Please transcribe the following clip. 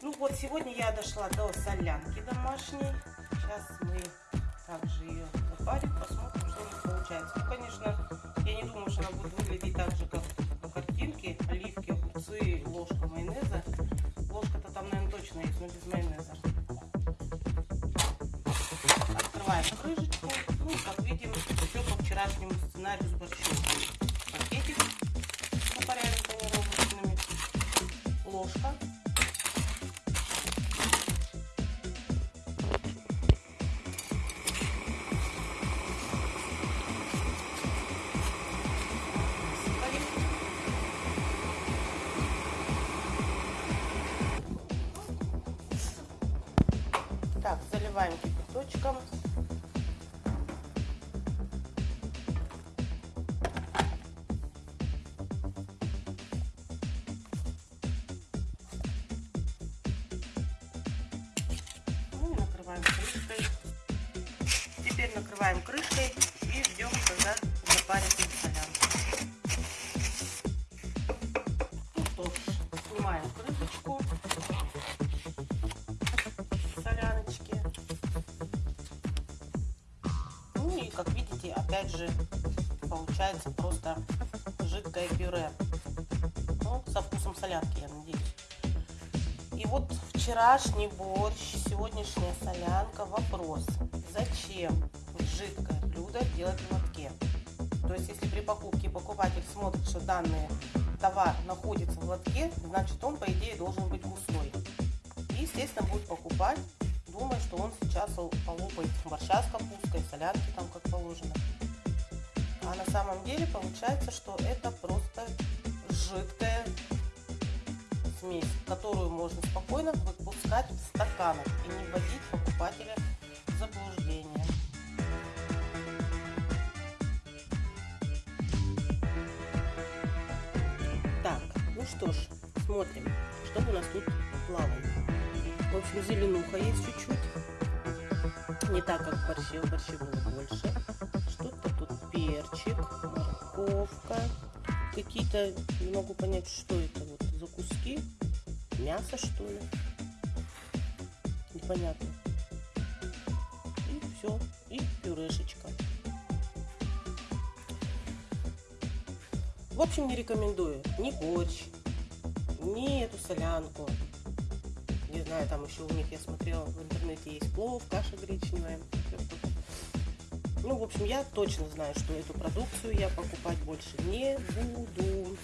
Ну вот, сегодня я дошла до солянки домашней. Сейчас мы также ее запарим, посмотрим, что у нас получается. Ну, конечно, я не думаю, что она будет выглядеть так же, как по картинке. Оливки, огурцы, ложка майонеза. Ложка-то там, наверное, точно есть, но без майонеза. Открываем крышечку. Ну, как видим, все по вчерашнему сценарию с борщом. Заливаем кипяточком. Ну накрываем крышкой. Теперь накрываем крышкой и ждем, когда запарится солянка. Ну что ж, снимаем крышечку как видите, опять же, получается просто жидкое пюре. Ну, со вкусом солянки, я надеюсь. И вот вчерашний борщ, сегодняшняя солянка. Вопрос, зачем жидкое блюдо делать в лотке? То есть, если при покупке покупатель смотрит, что данный товар находится в лотке, значит он, по идее, должен быть густой. И, естественно, будет покупать, думая, что он сейчас полопает борща с капусткой, солянки там как положено. А на самом деле получается, что это просто жидкая смесь, которую можно спокойно выпускать в стаканах и не вводить покупателя в заблуждение. Так, ну что ж, смотрим, что у нас тут плавает. В общем, зеленуха есть чуть-чуть. Не так, как в борще. В борще было больше. Что-то тут перчик, морковка. Какие-то, не могу понять, что это вот за куски. Мясо, что ли? Непонятно. И все. И пюрешечка. В общем, не рекомендую ни борщ, ни эту солянку. Не знаю, там еще у них, я смотрела, в интернете есть плов, каша гречневая. Ну, в общем, я точно знаю, что эту продукцию я покупать больше не буду.